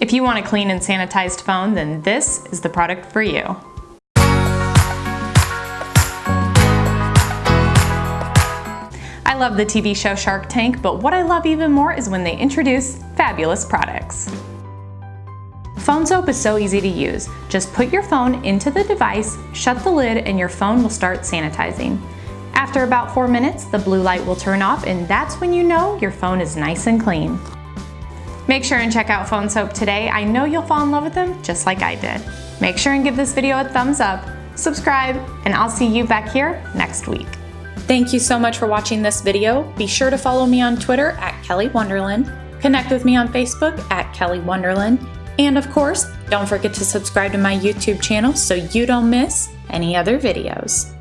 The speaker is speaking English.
If you want a clean and sanitized phone, then this is the product for you. I love the TV show Shark Tank, but what I love even more is when they introduce fabulous products. PhoneSoap is so easy to use. Just put your phone into the device, shut the lid, and your phone will start sanitizing. After about four minutes, the blue light will turn off and that's when you know your phone is nice and clean. Make sure and check out PhoneSoap today. I know you'll fall in love with them just like I did. Make sure and give this video a thumbs up, subscribe, and I'll see you back here next week. Thank you so much for watching this video. Be sure to follow me on Twitter at Kelly Wonderland, connect with me on Facebook at Kelly Wonderland, and of course, don't forget to subscribe to my YouTube channel so you don't miss any other videos.